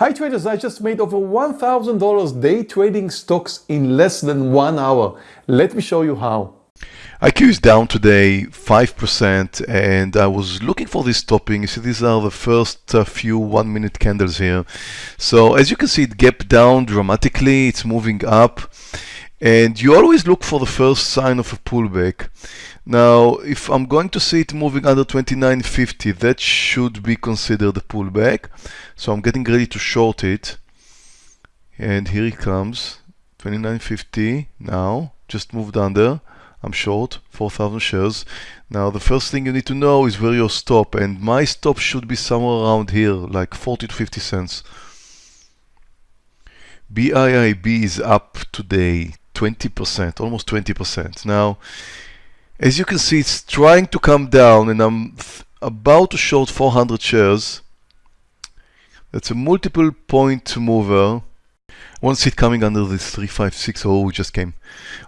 Hi traders, I just made over $1,000 day trading stocks in less than one hour. Let me show you how. IQ is down today 5% and I was looking for this topping. You see these are the first uh, few one minute candles here. So as you can see it gapped down dramatically, it's moving up and you always look for the first sign of a pullback. Now if I'm going to see it moving under 29.50 that should be considered a pullback. So I'm getting ready to short it and here it comes 29.50 now just moved under I'm short 4,000 shares. Now the first thing you need to know is where your stop and my stop should be somewhere around here like 40 to 50 cents. BIIB is up today 20%, almost 20%. Now as you can see it's trying to come down and I'm about to short 400 shares. That's a multiple point mover one it coming under this 3560 oh, just came.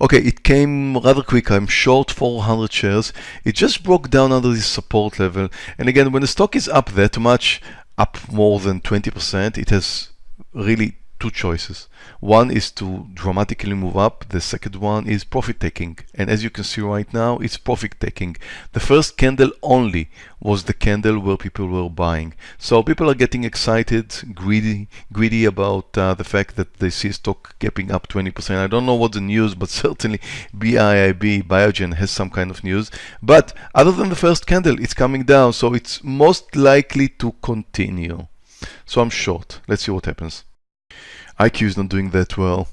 Okay, it came rather quick. I'm short 400 shares. It just broke down under this support level. And again, when the stock is up that much, up more than 20%, it has really two choices. One is to dramatically move up. The second one is profit taking. And as you can see right now, it's profit taking. The first candle only was the candle where people were buying. So people are getting excited, greedy, greedy about uh, the fact that they see stock gapping up 20%. I don't know what the news, but certainly BIIB, Biogen has some kind of news. But other than the first candle, it's coming down. So it's most likely to continue. So I'm short. Let's see what happens. IQ is not doing that well.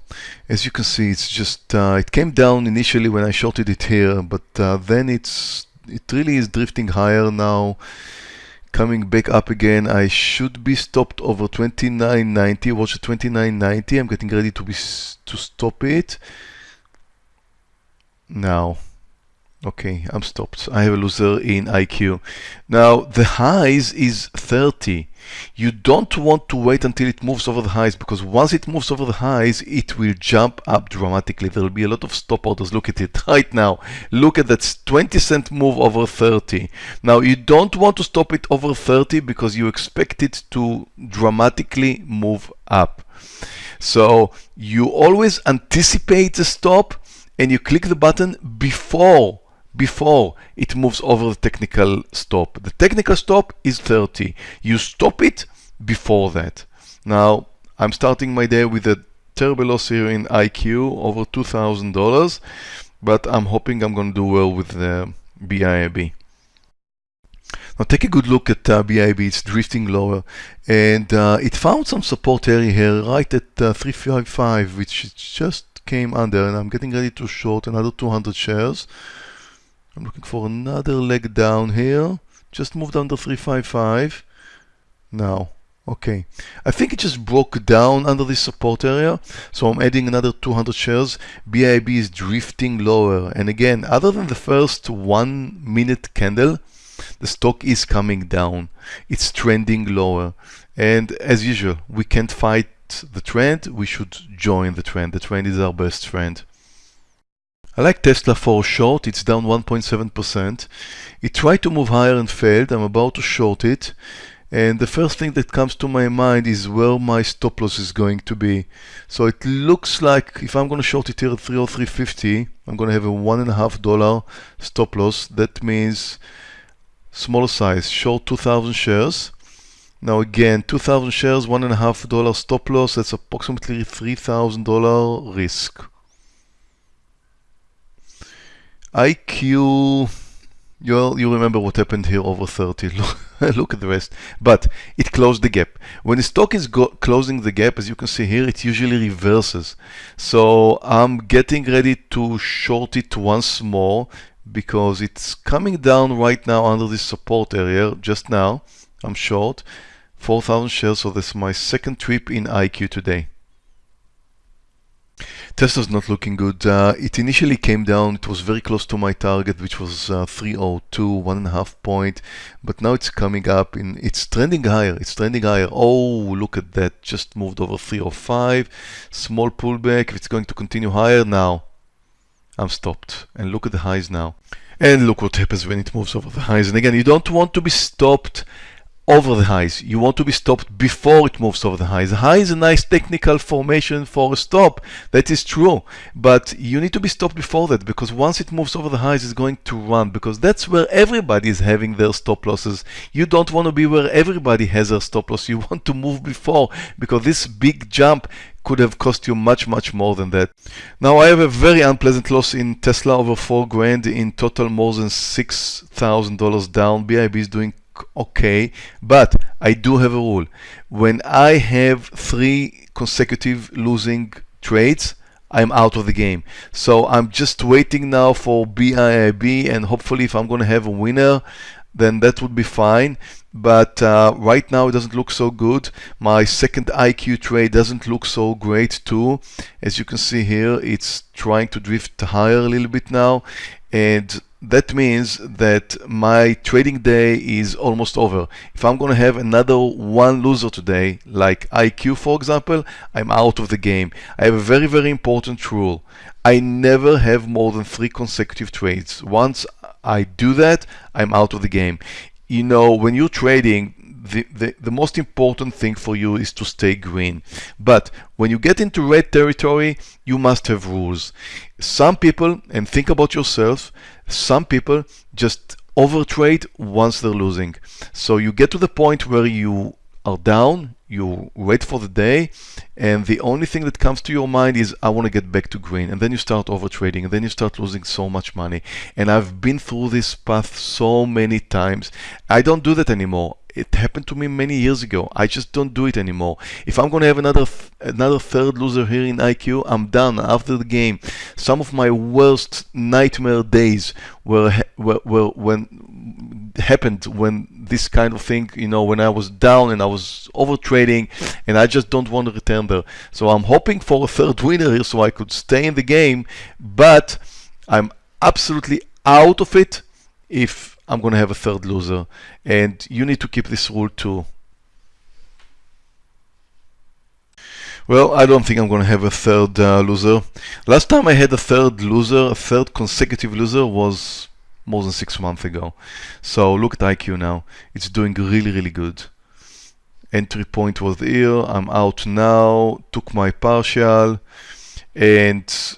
As you can see, it's just uh, it came down initially when I shorted it here, but uh, then it's it really is drifting higher now. Coming back up again, I should be stopped over 29.90. Watch 29.90. I'm getting ready to be to stop it now. Okay, I'm stopped. I have a loser in IQ. Now, the highs is 30. You don't want to wait until it moves over the highs because once it moves over the highs, it will jump up dramatically. There will be a lot of stop orders. Look at it right now. Look at that 20 cent move over 30. Now, you don't want to stop it over 30 because you expect it to dramatically move up. So you always anticipate the stop and you click the button before before it moves over the technical stop. The technical stop is 30. You stop it before that. Now, I'm starting my day with a terrible loss here in IQ, over $2,000, but I'm hoping I'm going to do well with the BIIB. Now take a good look at uh, BIIB, it's drifting lower and uh, it found some support area here right at uh, 355 which just came under and I'm getting ready to short another 200 shares. I'm looking for another leg down here. Just moved under 355. Now, okay. I think it just broke down under this support area. So I'm adding another 200 shares. BIIB is drifting lower. And again, other than the first one minute candle, the stock is coming down. It's trending lower. And as usual, we can't fight the trend. We should join the trend. The trend is our best friend. I like Tesla for short, it's down 1.7%. It tried to move higher and failed, I'm about to short it. And the first thing that comes to my mind is where my stop loss is going to be. So it looks like if I'm going to short it here at 303.50, I'm going to have a one and a half dollar stop loss. That means smaller size, short 2,000 shares. Now again, 2,000 shares, one and a half dollar stop loss. That's approximately $3,000 risk. IQ, you you remember what happened here over 30. Look, look at the rest. But it closed the gap. When the stock is closing the gap, as you can see here, it usually reverses. So I'm getting ready to short it once more because it's coming down right now under this support area just now. I'm short 4,000 shares, so that's my second trip in IQ today. Tesla's not looking good. Uh, it initially came down, it was very close to my target, which was uh, 302, one and a half point, but now it's coming up in, it's trending higher, it's trending higher. Oh, look at that, just moved over 305, small pullback, if it's going to continue higher now, I'm stopped. And look at the highs now. And look what happens when it moves over the highs. And again, you don't want to be stopped over the highs. You want to be stopped before it moves over the highs. High is a nice technical formation for a stop. That is true. But you need to be stopped before that because once it moves over the highs, it's going to run because that's where everybody is having their stop losses. You don't want to be where everybody has their stop loss. You want to move before because this big jump could have cost you much much more than that. Now I have a very unpleasant loss in Tesla over 4 grand in total more than $6,000 down. BIIB is doing okay, but I do have a rule. When I have three consecutive losing trades, I'm out of the game. So I'm just waiting now for BIIB and hopefully if I'm going to have a winner, then that would be fine. But uh, right now it doesn't look so good. My second IQ trade doesn't look so great too. As you can see here, it's trying to drift higher a little bit now. And that means that my trading day is almost over. If I'm going to have another one loser today, like IQ for example, I'm out of the game. I have a very, very important rule. I never have more than three consecutive trades. Once I do that, I'm out of the game. You know, when you're trading, the, the, the most important thing for you is to stay green. But when you get into red territory, you must have rules. Some people, and think about yourself, some people just overtrade once they're losing. So you get to the point where you are down, you wait for the day, and the only thing that comes to your mind is, I want to get back to green. And then you start overtrading, and then you start losing so much money. And I've been through this path so many times. I don't do that anymore. It happened to me many years ago. I just don't do it anymore. If I'm going to have another th another third loser here in IQ, I'm done after the game. Some of my worst nightmare days were, were, were when happened when this kind of thing, you know, when I was down and I was over trading and I just don't want to return there. So I'm hoping for a third winner here so I could stay in the game, but I'm absolutely out of it if I'm going to have a third loser. And you need to keep this rule too. Well, I don't think I'm going to have a third uh, loser. Last time I had a third loser, a third consecutive loser was more than six months ago. So look at IQ now. It's doing really, really good. Entry point was here. I'm out now. Took my partial. And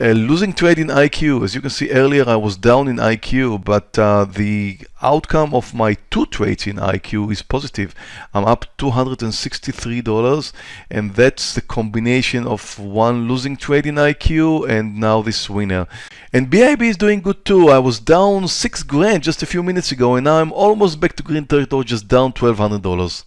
a losing trade in IQ. As you can see earlier, I was down in IQ, but uh, the outcome of my two trades in IQ is positive. I'm up $263, and that's the combination of one losing trade in IQ and now this winner. And BIIB is doing good too. I was down six grand just a few minutes ago, and now I'm almost back to green territory, just down $1,200.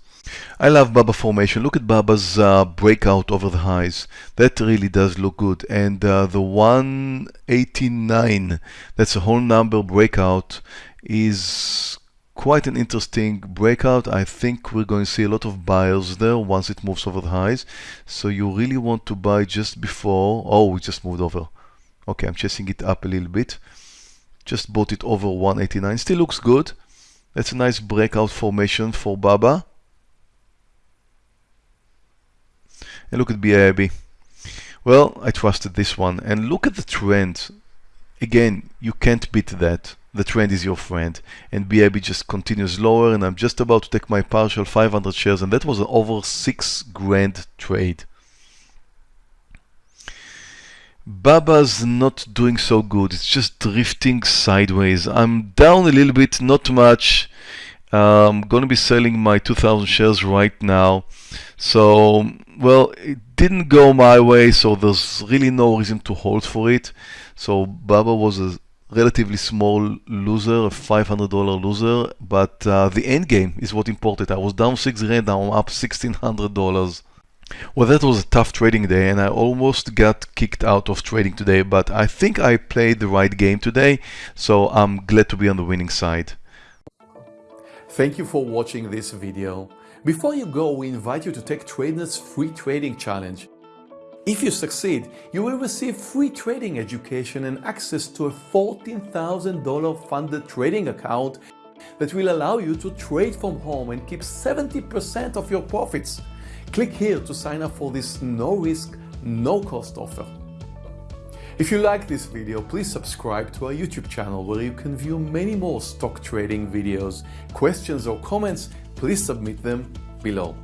I love Baba formation. Look at Baba's uh, breakout over the highs. That really does look good. And uh, the 189, that's a whole number breakout, is quite an interesting breakout. I think we're going to see a lot of buyers there once it moves over the highs. So you really want to buy just before. Oh, we just moved over. Okay, I'm chasing it up a little bit. Just bought it over 189. Still looks good. That's a nice breakout formation for Baba. And look at BIIB. Well, I trusted this one. And look at the trend. Again, you can't beat that. The trend is your friend. And BIIB just continues lower and I'm just about to take my partial 500 shares and that was an over 6 grand trade. Baba's not doing so good. It's just drifting sideways. I'm down a little bit, not much. I'm going to be selling my 2000 shares right now. So, well, it didn't go my way, so there's really no reason to hold for it. So Baba was a relatively small loser, a $500 loser, but uh, the end game is what important. I was down 6 rand, now I'm up $1,600. Well, that was a tough trading day and I almost got kicked out of trading today, but I think I played the right game today, so I'm glad to be on the winning side. Thank you for watching this video. Before you go, we invite you to take TradeNet's free trading challenge. If you succeed, you will receive free trading education and access to a $14,000 funded trading account that will allow you to trade from home and keep 70% of your profits. Click here to sign up for this no risk, no cost offer. If you like this video, please subscribe to our YouTube channel where you can view many more stock trading videos. Questions or comments, please submit them below.